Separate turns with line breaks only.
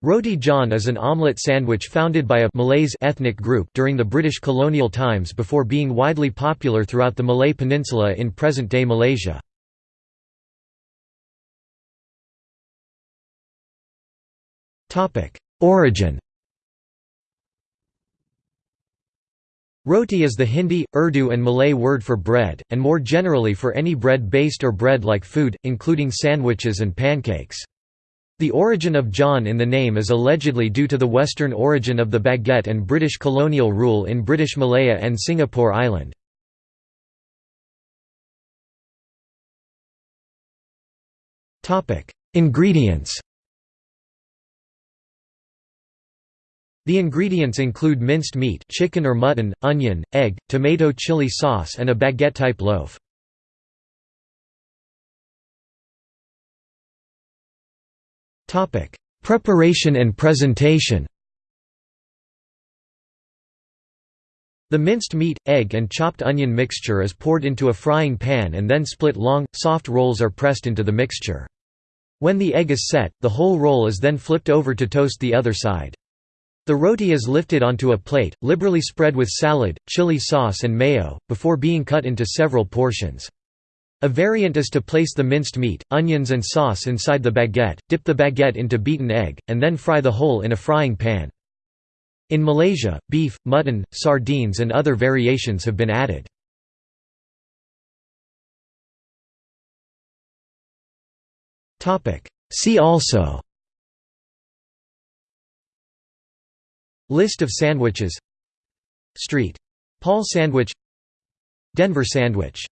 Roti John is an omelette sandwich founded by a Malays ethnic group during the British colonial times before being widely popular throughout the Malay Peninsula in present-day Malaysia. Origin Roti is the Hindi, Urdu and Malay word for bread, and more generally for any bread-based or bread-like food, including sandwiches and pancakes. The origin of John in the name is allegedly due to the western origin of the baguette and British colonial rule in British Malaya and Singapore Island. Ingredients The ingredients include minced meat chicken or mutton, onion, egg, tomato chili sauce and a baguette-type loaf. Topic: Preparation and presentation. The minced meat, egg and chopped onion mixture is poured into a frying pan and then split long, soft rolls are pressed into the mixture. When the egg is set, the whole roll is then flipped over to toast the other side. The roti is lifted onto a plate, liberally spread with salad, chili sauce and mayo, before being cut into several portions. A variant is to place the minced meat, onions and sauce inside the baguette, dip the baguette into beaten egg, and then fry the whole in a frying pan. In Malaysia, beef, mutton, sardines and other variations have been added. See also List of sandwiches Street. Paul sandwich Denver sandwich